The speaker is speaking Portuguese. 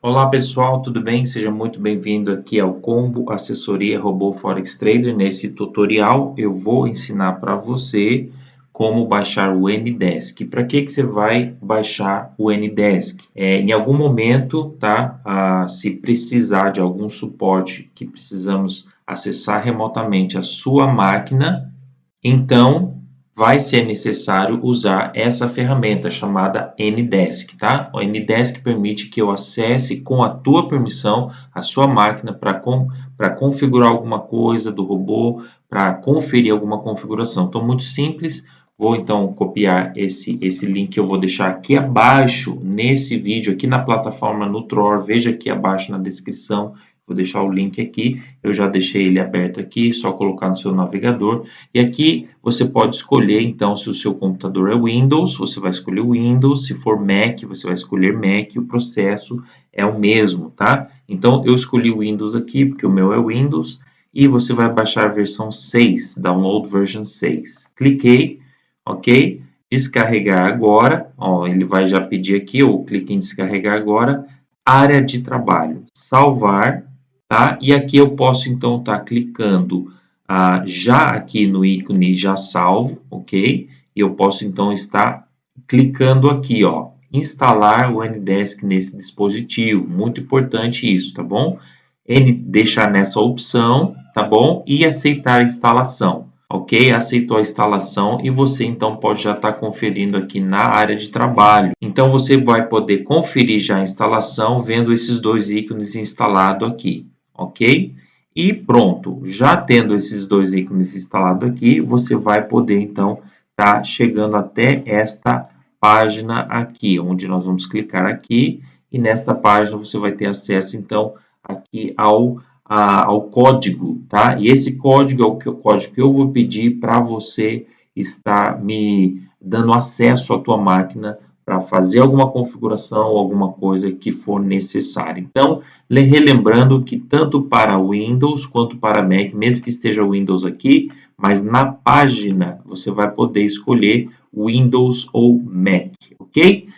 Olá pessoal, tudo bem? Seja muito bem-vindo aqui ao Combo Assessoria Robô Forex Trader. Nesse tutorial eu vou ensinar para você como baixar o Ndesk. Para que, que você vai baixar o Ndesk? É, em algum momento, tá? Ah, se precisar de algum suporte que precisamos acessar remotamente a sua máquina, então vai ser necessário usar essa ferramenta chamada Ndesk, tá? O Ndesk permite que eu acesse com a tua permissão a sua máquina para com, configurar alguma coisa do robô, para conferir alguma configuração. Então, muito simples. Vou então copiar esse, esse link que eu vou deixar aqui abaixo nesse vídeo, aqui na plataforma Nutror. Veja aqui abaixo na descrição Vou deixar o link aqui, eu já deixei ele aberto aqui, só colocar no seu navegador. E aqui você pode escolher, então, se o seu computador é Windows, você vai escolher Windows, se for Mac, você vai escolher Mac, o processo é o mesmo, tá? Então, eu escolhi o Windows aqui, porque o meu é Windows, e você vai baixar a versão 6, Download Version 6. Cliquei, ok? Descarregar agora, ó, ele vai já pedir aqui, eu clique em descarregar agora, área de trabalho, salvar, tá? E aqui eu posso então estar tá clicando ah, já aqui no ícone já salvo, ok? E eu posso então estar clicando aqui, ó, instalar o Ndesk nesse dispositivo, muito importante isso, tá bom? N deixar nessa opção, tá bom? E aceitar a instalação, ok? Aceitou a instalação e você então pode já estar tá conferindo aqui na área de trabalho. Então você vai poder conferir já a instalação vendo esses dois ícones instalados aqui ok? E pronto, já tendo esses dois ícones instalados aqui, você vai poder então estar tá chegando até esta página aqui, onde nós vamos clicar aqui e nesta página você vai ter acesso então aqui ao, a, ao código, tá? E esse código é o, que, o código que eu vou pedir para você estar me dando acesso à tua máquina para fazer alguma configuração ou alguma coisa que for necessária. Então, relembrando que tanto para Windows quanto para Mac, mesmo que esteja Windows aqui, mas na página você vai poder escolher Windows ou Mac, ok?